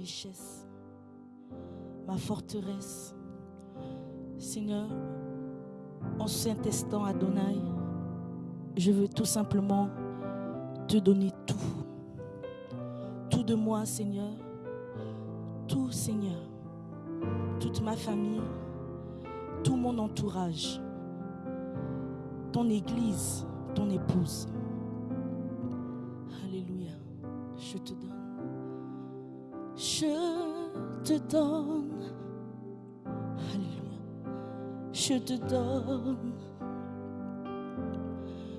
richesse, ma forteresse. Seigneur, en cet instant, Adonai, je veux tout simplement te donner tout. Tout de moi, Seigneur. Tout, Seigneur. Toute ma famille, tout mon entourage, ton église, ton épouse. Alléluia. Je te donne. Je te donne. Alléluia. Je te donne.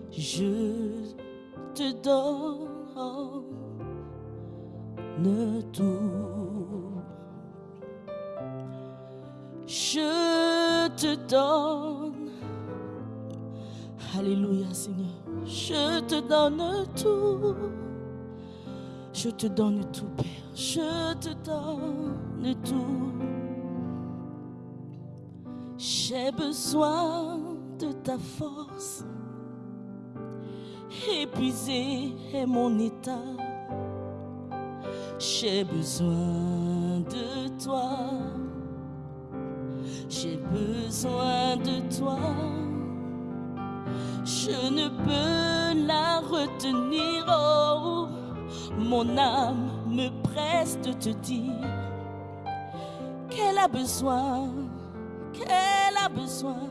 Je te donne tout. Je te donne. Alléluia Seigneur. Je te donne tout. Je te donne tout Père. Je te donne tout. J'ai besoin de ta force. Épuisé est mon état. J'ai besoin de toi. J'ai besoin de toi. Je ne peux la retenir. Mon âme me presse de te dire qu'elle a besoin, qu'elle a besoin,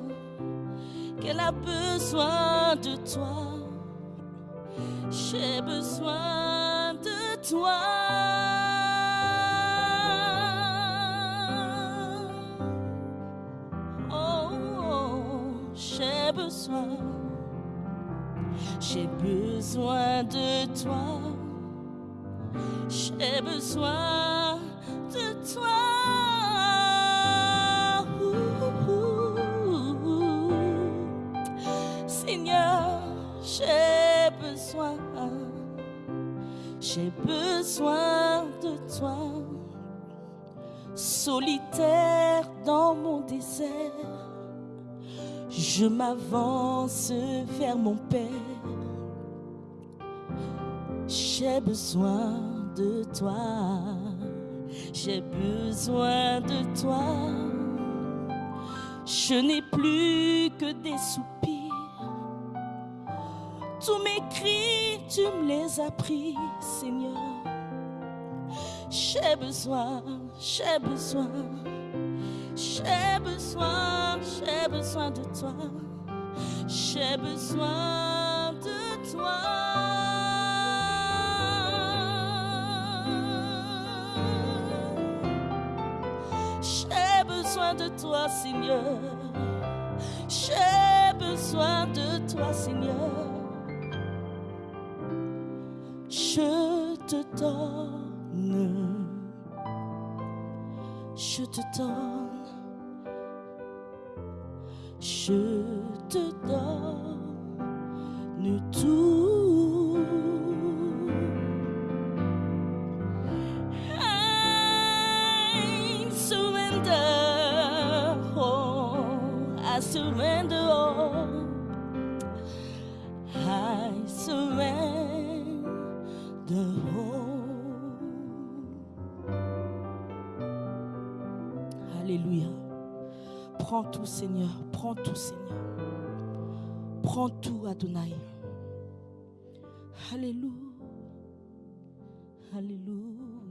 qu'elle a besoin de toi. J'ai besoin de toi. Oh, j'ai besoin. J'ai besoin de toi. J'ai besoin de toi. Seigneur, j'ai besoin. J'ai besoin de toi. Solitaire dans mon désert, je m'avance vers mon Père. J'ai besoin de toi. J'ai besoin de toi. Je n'ai plus que des soupirs. Tous mes cris, tu me les as pris, Seigneur. J'ai besoin, j'ai besoin, j'ai besoin, j'ai besoin de toi. J'ai besoin de toi, Seigneur. J'ai besoin de toi, Seigneur. Je te donne. Je te donne. Je te donne tout. Surrender. all. I surrender. all. Alléluia. Prends tout, Seigneur. Prends tout, Seigneur. Prends tout, Adonai. Alléluia. Alléluia.